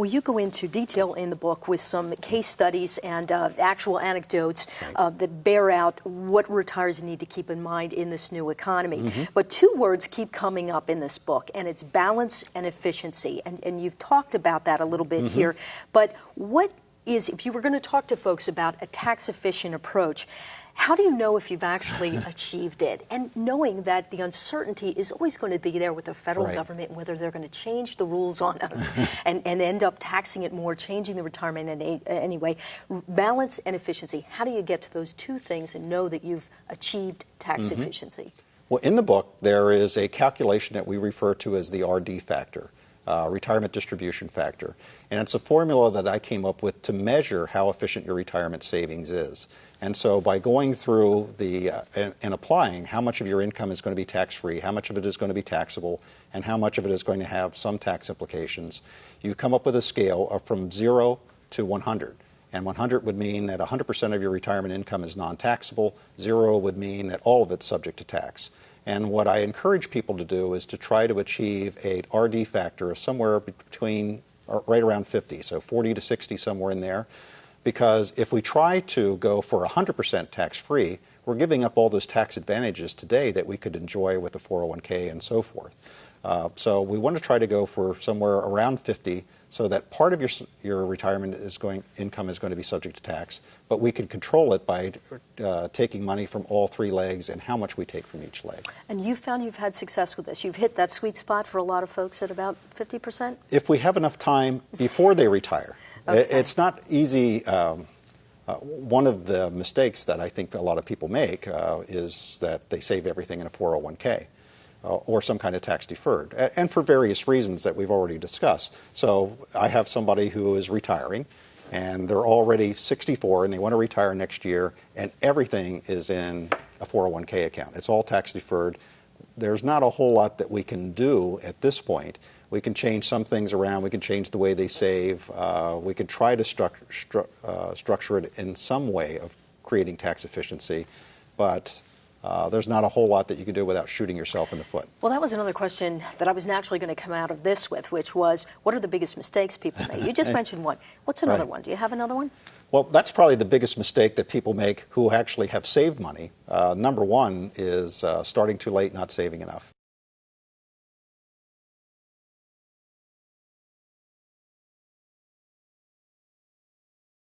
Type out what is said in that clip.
Well, you go into detail in the book with some case studies and uh, actual anecdotes uh, that bear out what retirees need to keep in mind in this new economy. Mm -hmm. But two words keep coming up in this book, and it's balance and efficiency. And, and you've talked about that a little bit mm -hmm. here. But what is, if you were going to talk to folks about a tax efficient approach, how do you know if you've actually achieved it? And knowing that the uncertainty is always going to be there with the federal right. government, whether they're going to change the rules on us and, and end up taxing it more, changing the retirement in anyway. Balance and efficiency. How do you get to those two things and know that you've achieved tax mm -hmm. efficiency? Well, in the book, there is a calculation that we refer to as the RD factor. Uh, retirement distribution factor. And it's a formula that I came up with to measure how efficient your retirement savings is. And so by going through the uh, and, and, applying how much of your income is going to be tax-free, how much of it is going to be taxable, and how much of it is going to have some tax implications, you come up with a scale of from 0 to 100. And 100 would mean that 100% of your retirement income is non-taxable. 0 would mean that all of it's subject to tax. And what I encourage people to do is to try to achieve a RD factor of somewhere between, uh, right around 50, so 40 to 60, somewhere in there because if we try to go for 100% tax-free, we're giving up all those tax advantages today that we could enjoy with the 401k and so forth. Uh, so we want to try to go for somewhere around 50 so that part of your, your retirement is going, income is going to be subject to tax, but we can control it by uh, taking money from all three legs and how much we take from each leg. And you've found you've had success with this. You've hit that sweet spot for a lot of folks at about 50%? If we have enough time before they retire. Okay. It's not easy. Um, uh, one of the mistakes that I think a lot of people make uh, is that they save everything in a 401k. Uh, or some kind of tax deferred, and for various reasons that we've already discussed. So I have somebody who is retiring, and they're already 64 and they want to retire next year, and everything is in a 401k account. It's all tax deferred. There's not a whole lot that we can do at this point we can change some things around. We can change the way they save. Uh, we can try to stru stru uh, structure it in some way of creating tax efficiency, but uh, there's not a whole lot that you can do without shooting yourself in the foot. Well, that was another question that I was naturally going to come out of this with, which was, what are the biggest mistakes people make? You just mentioned one. What's another right. one? Do you have another one? Well, that's probably the biggest mistake that people make who actually have saved money. Uh, number one is uh, starting too late, not saving enough.